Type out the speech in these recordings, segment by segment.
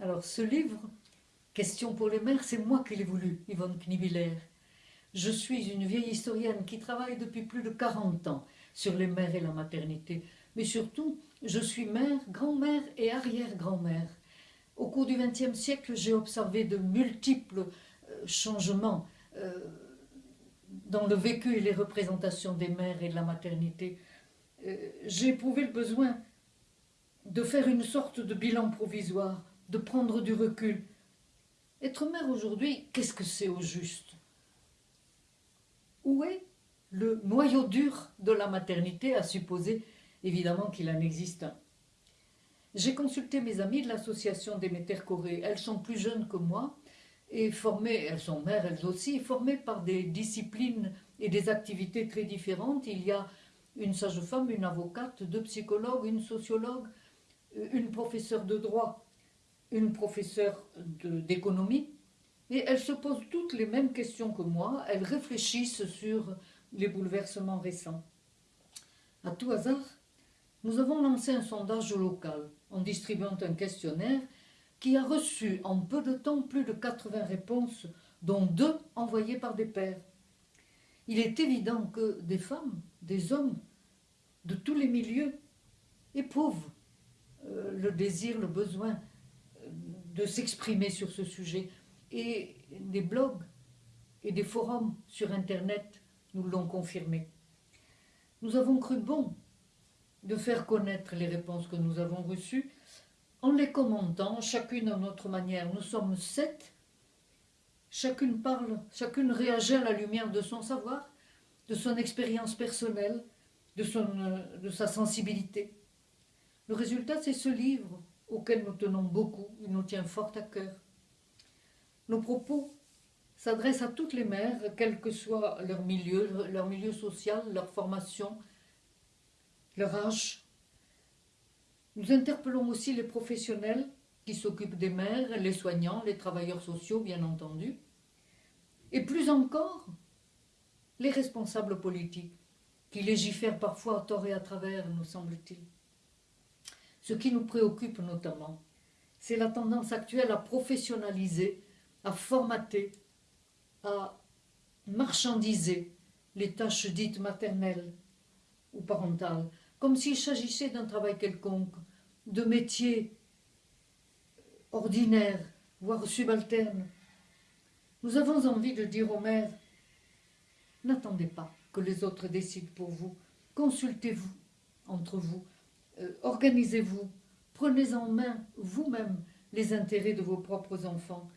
Alors ce livre, Question pour les mères, c'est moi qui l'ai voulu, Yvonne Knibiller. Je suis une vieille historienne qui travaille depuis plus de 40 ans sur les mères et la maternité. Mais surtout, je suis mère, grand-mère et arrière-grand-mère. Au cours du XXe siècle, j'ai observé de multiples euh, changements euh, dans le vécu et les représentations des mères et de la maternité. Euh, j'ai éprouvé le besoin de faire une sorte de bilan provisoire, de prendre du recul. Être mère aujourd'hui, qu'est-ce que c'est au juste? Où est le noyau dur de la maternité, à supposer évidemment qu'il en existe un? J'ai consulté mes amies de l'association des Corée. Elles sont plus jeunes que moi et formées, elles sont mères elles aussi, formées par des disciplines et des activités très différentes. Il y a une sage-femme, une avocate, deux psychologues, une sociologue, une professeure de droit, une professeure d'économie, et elles se posent toutes les mêmes questions que moi, elles réfléchissent sur les bouleversements récents. À tout hasard, nous avons lancé un sondage local en distribuant un questionnaire qui a reçu en peu de temps plus de 80 réponses, dont deux envoyées par des pères. Il est évident que des femmes, des hommes, de tous les milieux, éprouvent euh, le désir, le besoin de s'exprimer sur ce sujet. Et des blogs et des forums sur Internet nous l'ont confirmé. Nous avons cru bon de faire connaître les réponses que nous avons reçues en les commentant, chacune à notre manière. Nous sommes sept, chacune parle, chacune réagit à la lumière de son savoir, de son expérience personnelle, de, son, euh, de sa sensibilité. Le résultat, c'est ce livre auquel nous tenons beaucoup, il nous tient fort à cœur. Nos propos s'adressent à toutes les mères, quel que soit leur milieu, leur milieu social, leur formation, leur âge. Nous interpellons aussi les professionnels qui s'occupent des mères, les soignants, les travailleurs sociaux, bien entendu, et plus encore, les responsables politiques, qui légifèrent parfois à tort et à travers, nous semble-t-il. Ce qui nous préoccupe notamment, c'est la tendance actuelle à professionnaliser, à formater, à marchandiser les tâches dites maternelles ou parentales, comme s'il s'agissait d'un travail quelconque, de métier ordinaire, voire subalterne. Nous avons envie de dire aux mères, n'attendez pas que les autres décident pour vous, consultez-vous entre vous, euh, organisez-vous, prenez en main vous-même les intérêts de vos propres enfants.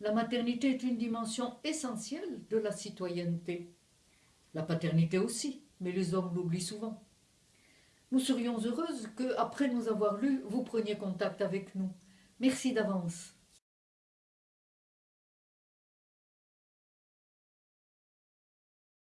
La maternité est une dimension essentielle de la citoyenneté. La paternité aussi, mais les hommes l'oublient souvent. Nous serions heureuses que, après nous avoir lus, vous preniez contact avec nous. Merci d'avance.